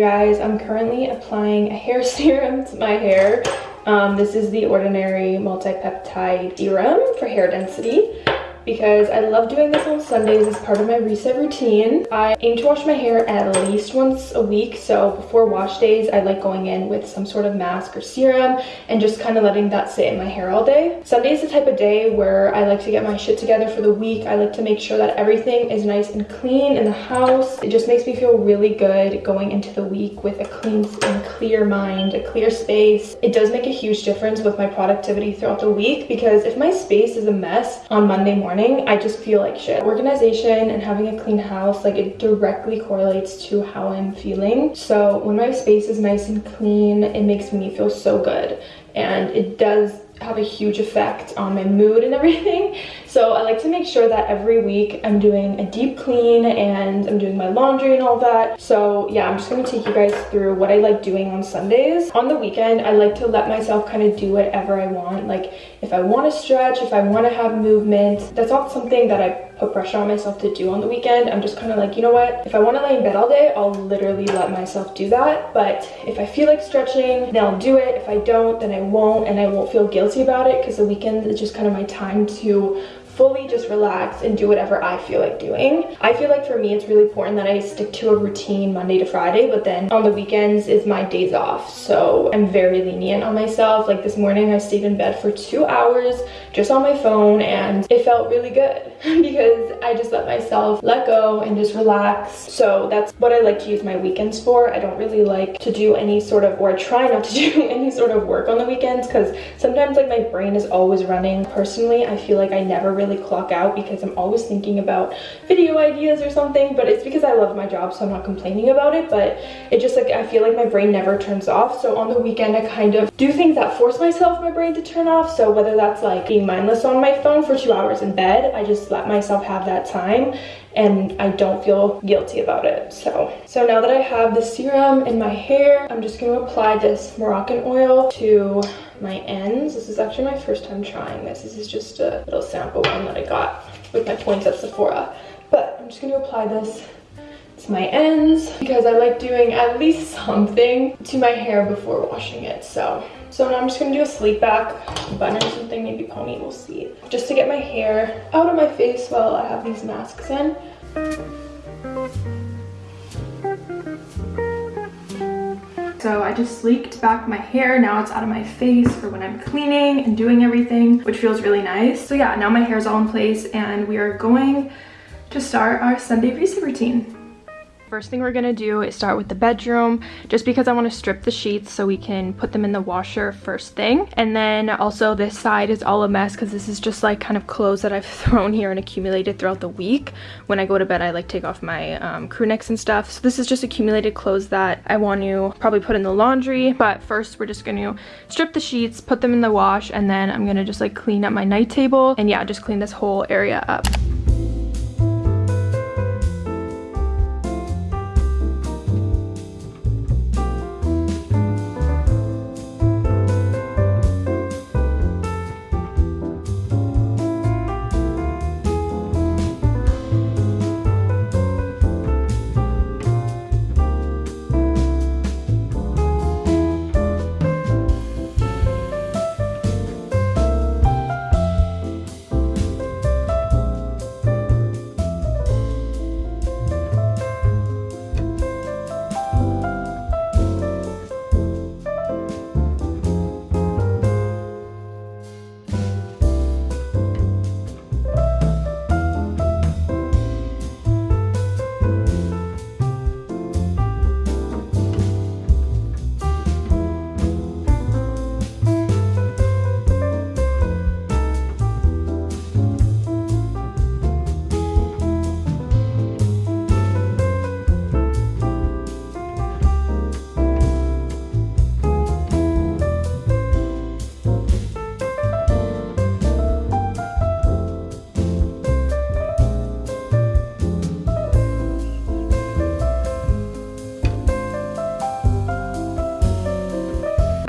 guys, I'm currently applying a hair serum to my hair. Um, this is the Ordinary Multi-Peptide Serum for hair density because I love doing this on Sundays as part of my reset routine. I aim to wash my hair at least once a week, so before wash days, I like going in with some sort of mask or serum and just kind of letting that sit in my hair all day. Sunday is the type of day where I like to get my shit together for the week. I like to make sure that everything is nice and clean in the house. It just makes me feel really good going into the week with a clean and clear mind, a clear space. It does make a huge difference with my productivity throughout the week because if my space is a mess on Monday morning, morning, I just feel like shit. Organization and having a clean house, like it directly correlates to how I'm feeling. So when my space is nice and clean, it makes me feel so good. And it does have a huge effect on my mood and everything. So I like to make sure that every week I'm doing a deep clean and I'm doing my laundry and all that. So yeah, I'm just gonna take you guys through what I like doing on Sundays. On the weekend, I like to let myself kind of do whatever I want. Like if I want to stretch, if I want to have movement, that's not something that I put pressure on myself to do on the weekend. I'm just kind of like, you know what? If I want to lay in bed all day, I'll literally let myself do that. But if I feel like stretching, then I'll do it. If I don't, then I won't and I won't feel guilty about it because the weekend is just kind of my time to fully just relax and do whatever I feel like doing. I feel like for me, it's really important that I stick to a routine Monday to Friday, but then on the weekends is my days off. So I'm very lenient on myself. Like this morning, I stayed in bed for two hours just on my phone and it felt really good because I just let myself let go and just relax. So that's what I like to use my weekends for. I don't really like to do any sort of, or I try not to do any sort of work on the weekends because sometimes like my brain is always running. Personally, I feel like I never really really clock out because I'm always thinking about video ideas or something, but it's because I love my job, so I'm not complaining about it, but it just like, I feel like my brain never turns off. So on the weekend, I kind of do things that force myself, my brain to turn off. So whether that's like being mindless on my phone for two hours in bed, I just let myself have that time and I don't feel guilty about it. So, so now that I have the serum in my hair, I'm just going to apply this Moroccan oil to my ends. This is actually my first time trying this. This is just a little sample one that I got with my points at Sephora. But I'm just going to apply this to my ends because I like doing at least something to my hair before washing it. So, so now I'm just to do a sleep back, bun or something, maybe pony, we'll see. Just to get my hair out of my face while I have these masks in. So I just sleeked back my hair. Now it's out of my face for when I'm cleaning and doing everything, which feels really nice. So yeah, now my hair is all in place and we are going to start our Sunday reset routine. First thing we're gonna do is start with the bedroom, just because I wanna strip the sheets so we can put them in the washer first thing. And then also this side is all a mess because this is just like kind of clothes that I've thrown here and accumulated throughout the week. When I go to bed, I like take off my um, crew necks and stuff. So this is just accumulated clothes that I want to probably put in the laundry. But first we're just gonna strip the sheets, put them in the wash, and then I'm gonna just like clean up my night table. And yeah, just clean this whole area up.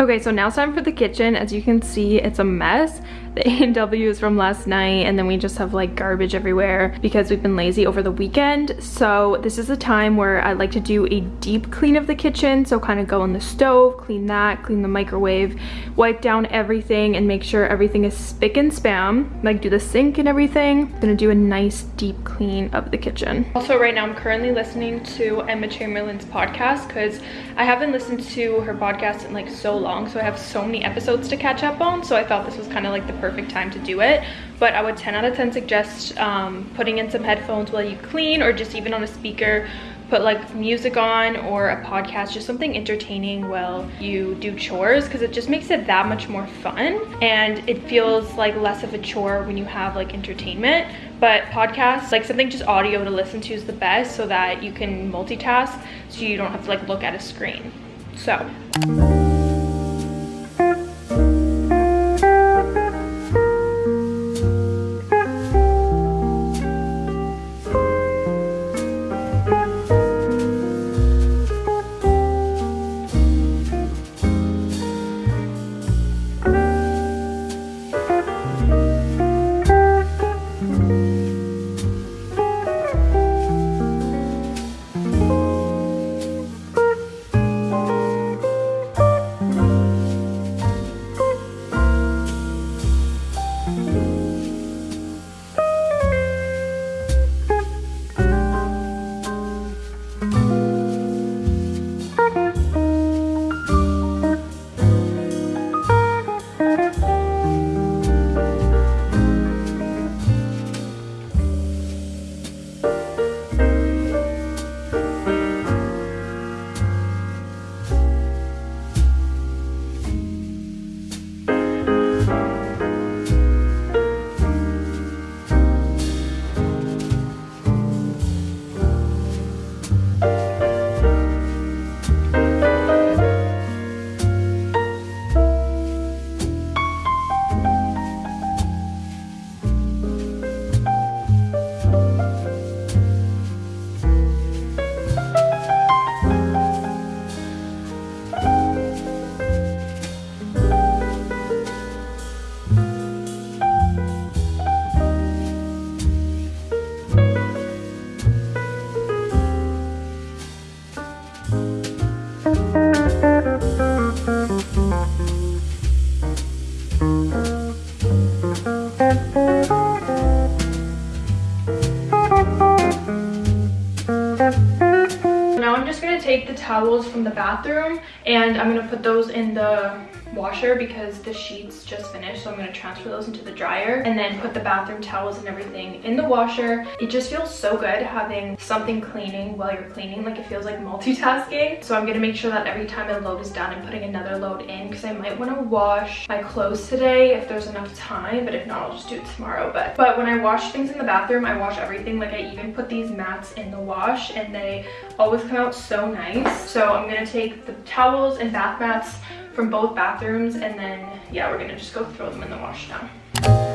Okay, so now it's time for the kitchen. As you can see, it's a mess. the A&W is from last night and then we just have like garbage everywhere because we've been lazy over the weekend. So this is a time where I like to do a deep clean of the kitchen. So kind of go on the stove, clean that, clean the microwave, wipe down everything and make sure everything is spick and spam. Like do the sink and everything. I'm gonna do a nice deep clean of the kitchen. Also right now I'm currently listening to Emma Chamberlain's podcast because I haven't listened to her podcast in like so long. So I have so many episodes to catch up on. So I thought this was kind of like the perfect time to do it but I would 10 out of 10 suggest um, putting in some headphones while you clean or just even on a speaker put like music on or a podcast just something entertaining while you do chores because it just makes it that much more fun and it feels like less of a chore when you have like entertainment. But podcasts like something just audio to listen to is the best so that you can multitask so you don't have to like look at a screen. So towels from the bathroom and I'm gonna put those in the washer because the sheets just finished so I'm to transfer those into the dryer and then put the bathroom towels and everything in the washer. It just feels so good having something cleaning while you're cleaning like it feels like multitasking. So I'm to make sure that every time a load is done I'm putting another load in because I might want to wash my clothes today if there's enough time but if not I'll just do it tomorrow. But, but when I wash things in the bathroom I wash everything like I even put these mats in the wash and they always come out so nice. So I'm to take the towels and bath mats from both bathrooms and then yeah we're gonna just go throw them in the wash now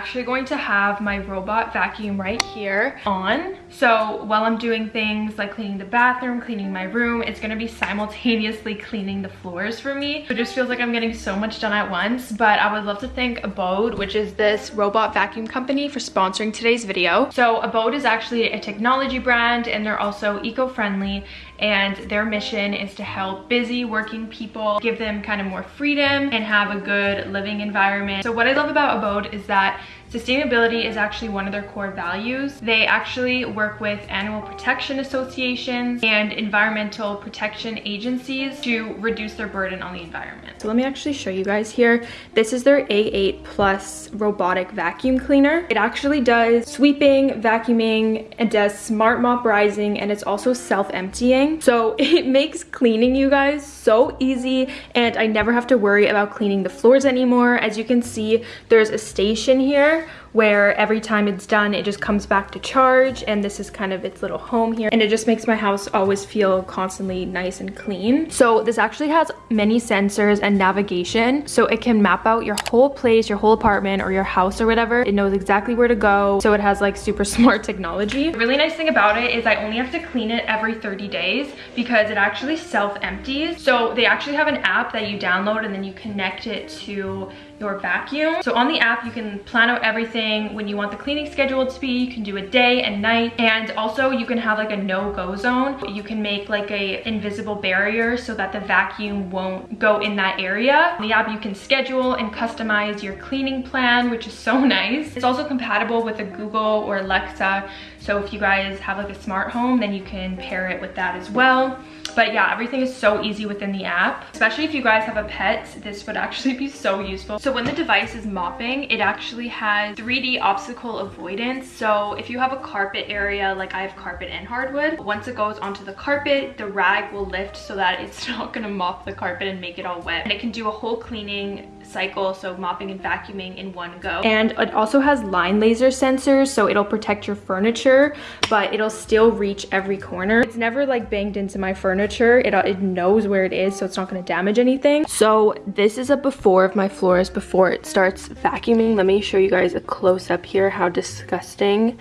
actually going to have my robot vacuum right here on. So while I'm doing things like cleaning the bathroom, cleaning my room, it's gonna be simultaneously cleaning the floors for me. It just feels like I'm getting so much done at once, but I would love to thank Abode, which is this robot vacuum company for sponsoring today's video. So Abode is actually a technology brand and they're also eco-friendly and their mission is to help busy working people, give them kind of more freedom and have a good living environment. So what I love about Abode is that Sustainability is actually one of their core values. They actually work with animal protection associations and environmental protection agencies to reduce their burden on the environment. So let me actually show you guys here. This is their A8 Plus robotic vacuum cleaner. It actually does sweeping, vacuuming, it does smart mop rising, and it's also self-emptying. So it makes cleaning, you guys, so easy, and I never have to worry about cleaning the floors anymore. As you can see, there's a station here where every time it's done, it just comes back to charge and this is kind of its little home here. And it just makes my house always feel constantly nice and clean. So this actually has many sensors and navigation. So it can map out your whole place, your whole apartment or your house or whatever. It knows exactly where to go. So it has like super smart technology. The really nice thing about it is I only have to clean it every 30 days because it actually self-empties. So they actually have an app that you download and then you connect it to your vacuum. So on the app, you can plan out everything when you want the cleaning schedule to be. You can do a day and night. And also you can have like a no-go zone. You can make like a invisible barrier so that the vacuum won't go in that area. On the app, you can schedule and customize your cleaning plan, which is so nice. It's also compatible with a Google or Alexa. So if you guys have like a smart home, then you can pair it with that as well. But yeah, everything is so easy within the app. Especially if you guys have a pet, this would actually be so useful. So when the device is mopping, it actually has 3D obstacle avoidance. So if you have a carpet area, like I have carpet and hardwood, once it goes onto the carpet, the rag will lift so that it's not gonna mop the carpet and make it all wet. And it can do a whole cleaning cycle, so mopping and vacuuming in one go. And it also has line laser sensors, so it'll protect your furniture, but it'll still reach every corner. It's never like banged into my furniture. It, uh, it knows where it is, so it's not gonna damage anything. So this is a before of my floors before it starts vacuuming. Let me show you guys a close up here how disgusting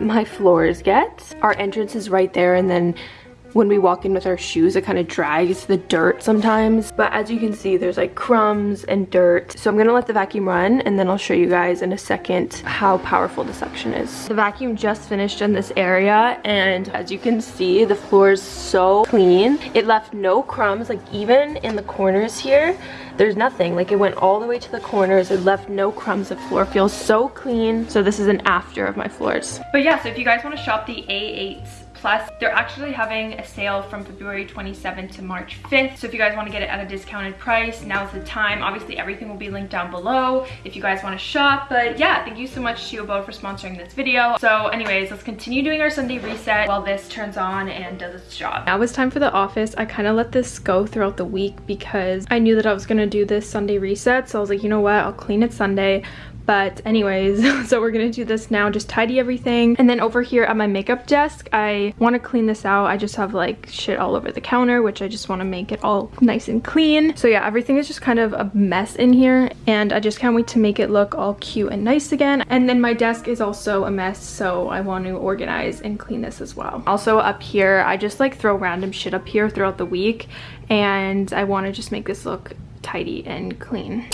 my floors get. Our entrance is right there and then when we walk in with our shoes, it kind of drags the dirt sometimes. But as you can see, there's like crumbs and dirt. So I'm gonna let the vacuum run and then I'll show you guys in a second how powerful the suction is. The vacuum just finished in this area and as you can see, the floor is so clean. It left no crumbs, like even in the corners here, there's nothing. Like it went all the way to the corners. It left no crumbs. The floor feels so clean. So this is an after of my floors. But yeah, so if you guys want to shop the A8s Plus, they're actually having a sale from February 27th to March 5th. So if you guys want to get it at a discounted price, now's the time. Obviously, everything will be linked down below if you guys want to shop. But yeah, thank you so much to Abode for sponsoring this video. So anyways, let's continue doing our Sunday reset while this turns on and does its job. Now it's time for the office. I kind of let this go throughout the week because I knew that I was going to do this Sunday reset. So I was like, you know what? I'll clean it Sunday but anyways so we're gonna do this now just tidy everything. And then over here at my makeup desk i want to clean this out. I just have like shit all over the counter which i just want to make it all nice and clean. So yeah everything is just kind of a mess in here and i just can't wait to make it look all cute and nice again. And then my desk is also a mess so i want to organize and clean this as well. Also up here i just like throw random shit up here throughout the week and i want to just make this look tidy and clean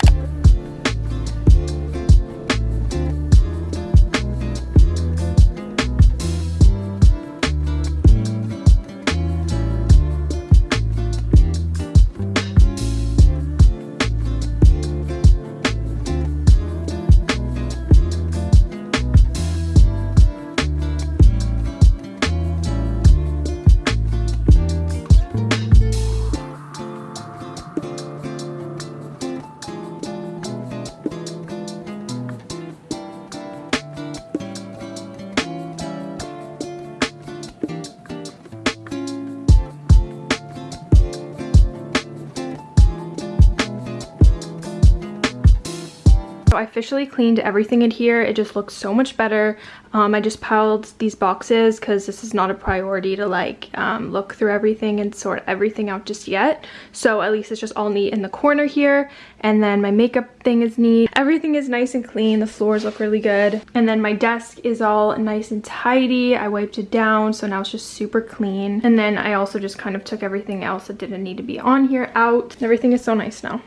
So I officially cleaned everything in here. It just looks so much better. Um, I just piled these boxes because this is not a priority to like um, look through everything and sort everything out just yet. So at least it's just all neat in the corner here. And then my makeup thing is neat. Everything is nice and clean. The floors look really good. And then my desk is all nice and tidy. I wiped it down so now it's just super clean. And then I also just kind of took everything else that didn't need to be on here out. Everything is so nice now.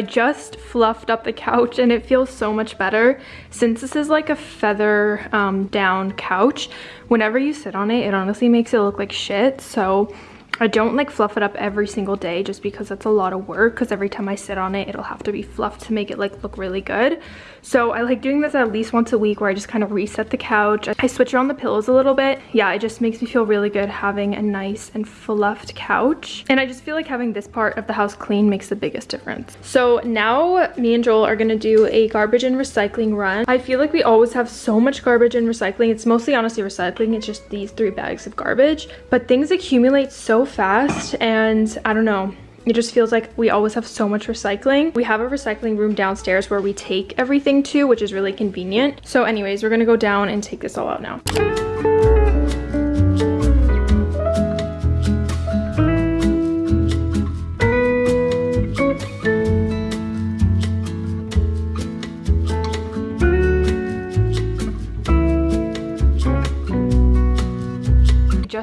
I just fluffed up the couch and it feels so much better. Since this is like a feather um, down couch, whenever you sit on it, it honestly makes it look like shit. So I don't like fluff it up every single day just because that's a lot of work because every time I sit on it, it'll have to be fluffed to make it like look really good. So I like doing this at least once a week where I just kind of reset the couch. I switch around the pillows a little bit. Yeah, it just makes me feel really good having a nice and fluffed couch. And I just feel like having this part of the house clean makes the biggest difference. So now me and Joel are gonna do a garbage and recycling run. I feel like we always have so much garbage and recycling. It's mostly honestly recycling. It's just these three bags of garbage. But things accumulate so fast and I don't know it just feels like we always have so much recycling. We have a recycling room downstairs where we take everything to, which is really convenient. So anyways, we're gonna go down and take this all out now.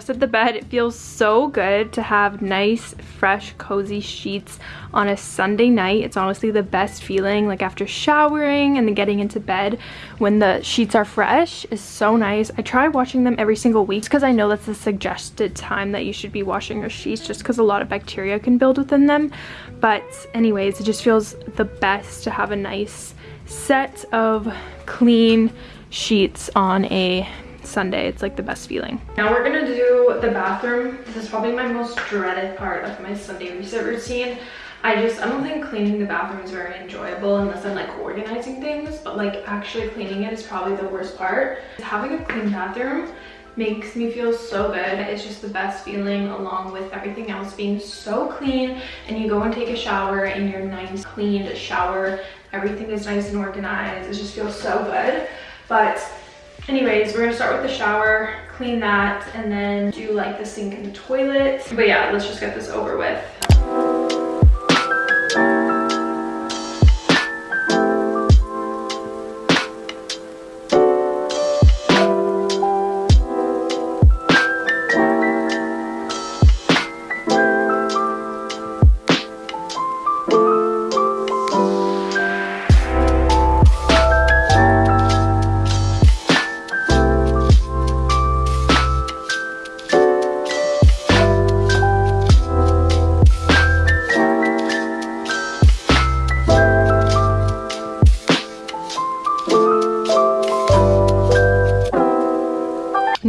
Adjusted the bed. It feels so good to have nice, fresh, cozy sheets on a Sunday night. It's honestly the best feeling like after showering and then getting into bed when the sheets are fresh is so nice. I try washing them every single week because I know that's the suggested time that you should be washing your sheets just because a lot of bacteria can build within them. But anyways, it just feels the best to have a nice set of clean sheets on a Sunday. It's like the best feeling. Now we're gonna do the bathroom. This is probably my most dreaded part of my Sunday reset routine. I just, I don't think cleaning the bathroom is very enjoyable unless I'm like organizing things, but like actually cleaning it is probably the worst part. Having a clean bathroom makes me feel so good. It's just the best feeling along with everything else being so clean and you go and take a shower in your nice cleaned shower. Everything is nice and organized. It just feels so good. But Anyways, we're gonna start with the shower, clean that, and then do like the sink and the toilet. But yeah, let's just get this over with.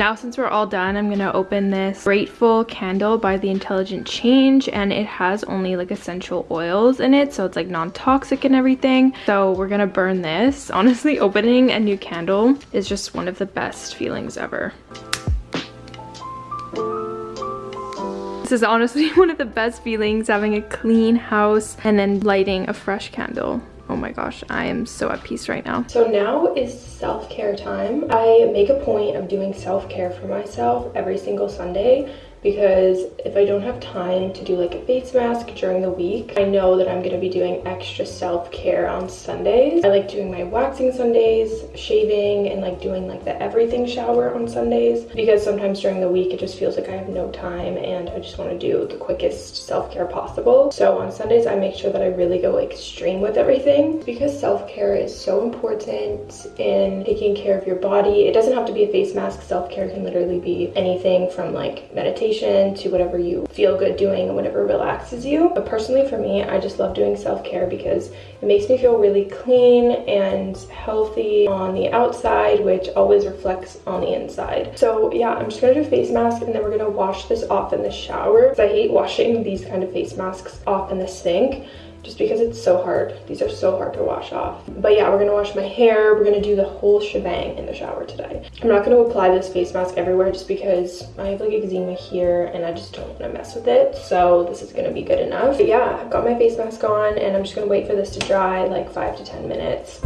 Now since we're all done, I'm gonna open this Grateful candle by The Intelligent Change and it has only like essential oils in it so it's like non-toxic and everything. So we're gonna burn this. Honestly, opening a new candle is just one of the best feelings ever. This is honestly one of the best feelings, having a clean house and then lighting a fresh candle oh my gosh i am so at peace right now. So now is self-care time. I make a point of doing self-care for myself every single sunday because if I don't have time to do like a face mask during the week, I know that I'm gonna be doing extra self-care on Sundays. I like doing my waxing Sundays, shaving, and like doing like the everything shower on Sundays because sometimes during the week it just feels like I have no time and I just wanna do the quickest self-care possible. So on Sundays, I make sure that I really go extreme with everything because self-care is so important in taking care of your body. It doesn't have to be a face mask. Self-care can literally be anything from like meditation meditation to whatever you feel good doing and whatever relaxes you. But personally for me, I just love doing self-care because it makes me feel really clean and healthy on the outside, which always reflects on the inside. So yeah, I'm just gonna do a face mask and then we're gonna wash this off in the shower. I hate washing these kind of face masks off in the sink just because it's so hard. These are so hard to wash off. But yeah, we're gonna wash my hair. We're gonna do the whole shebang in the shower today. I'm not gonna apply this face mask everywhere just because I have like eczema here and I just don't wanna mess with it. So this is gonna be good enough. But yeah, I've got my face mask on and I'm just gonna wait for this to dry like five to 10 minutes.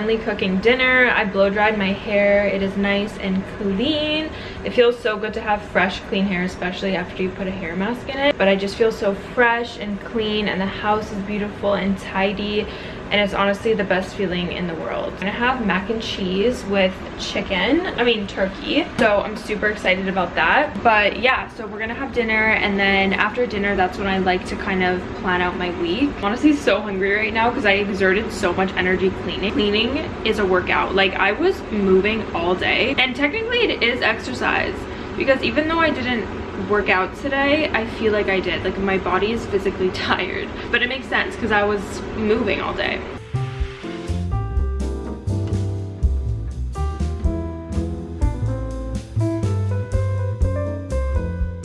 Currently cooking dinner. I blow dried my hair. It is nice and clean. It feels so good to have fresh, clean hair, especially after you put a hair mask in it. But I just feel so fresh and clean and the house is beautiful and tidy and it's honestly the best feeling in the world. I'm gonna have mac and cheese with chicken, I mean turkey. So I'm super excited about that. But yeah, so we're gonna have dinner and then after dinner, that's when I like to kind of plan out my week. I'm honestly so hungry right now because I exerted so much energy cleaning. Cleaning is a workout. Like I was moving all day and technically it is exercise because even though I didn't work out today, I feel like I did. Like my body is physically tired. But it makes sense because I was moving all day.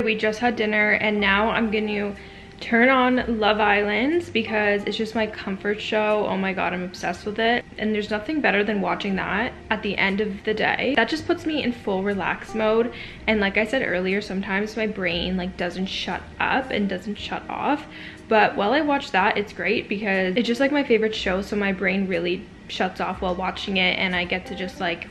We just had dinner and now I'm to turn on Love Island because it's just my comfort show. Oh my god, I'm obsessed with it. And there's nothing better than watching that at the end of the day. That just puts me in full relax mode. And like I said earlier, sometimes my brain like doesn't shut up and doesn't shut off. But while I watch that, it's great because it's just like my favorite show. So my brain really shuts off while watching it and I get to just like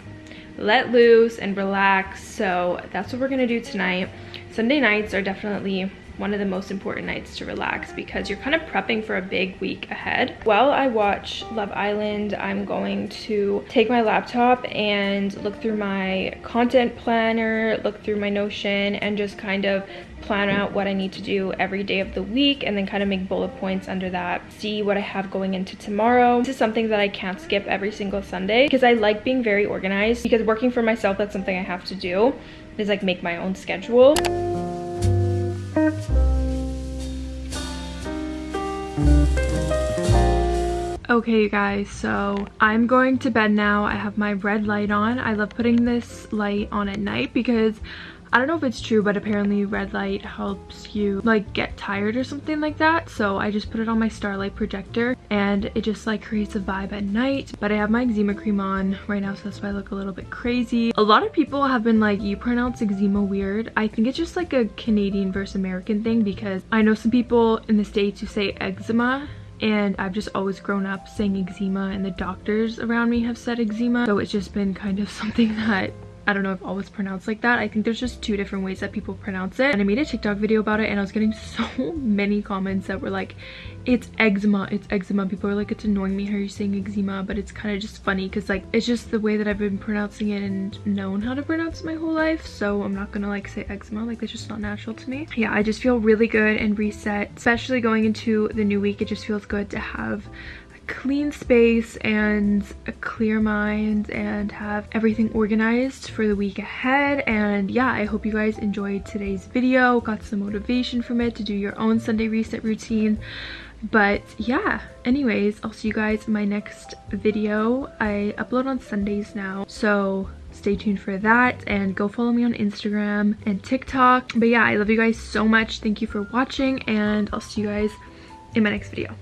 let loose and relax. So that's what we're gonna do tonight. Sunday nights are definitely one of the most important nights to relax because you're kind of prepping for a big week ahead. While I watch Love Island, I'm going to take my laptop and look through my content planner, look through my Notion, and just kind of plan out what I need to do every day of the week and then kind of make bullet points under that, see what I have going into tomorrow. This is something that I can't skip every single Sunday because I like being very organized because working for myself, that's something I have to do is like make my own schedule. Okay, you guys, so I'm going to bed now. I have my red light on. I love putting this light on at night because I don't know if it's true, but apparently red light helps you like get tired or something like that. So I just put it on my Starlight projector and it just like creates a vibe at night. But I have my eczema cream on right now, so that's why I look a little bit crazy. A lot of people have been like, you pronounce eczema weird. I think it's just like a Canadian versus American thing because I know some people in the States who say eczema and I've just always grown up saying eczema and the doctors around me have said eczema. So it's just been kind of something that I don't know if always pronounced like that. I think there's just two different ways that people pronounce it. And I made a TikTok video about it and I was getting so many comments that were like, it's eczema, it's eczema. People are like, it's annoying me how you're saying eczema, but it's kind of just funny because like, it's just the way that I've been pronouncing it and known how to pronounce my whole life. So I'm not gonna like say eczema, like it's just not natural to me. Yeah, I just feel really good and reset, especially going into the new week. It just feels good to have clean space and a clear mind and have everything organized for the week ahead. And yeah i hope you guys enjoyed today's video got some motivation from it to do your own sunday reset routine. But yeah anyways i'll see you guys in my next video. I upload on sundays now so stay tuned for that. And go follow me on instagram and tiktok. But yeah i love you guys so much. Thank you for watching and i'll see you guys in my next video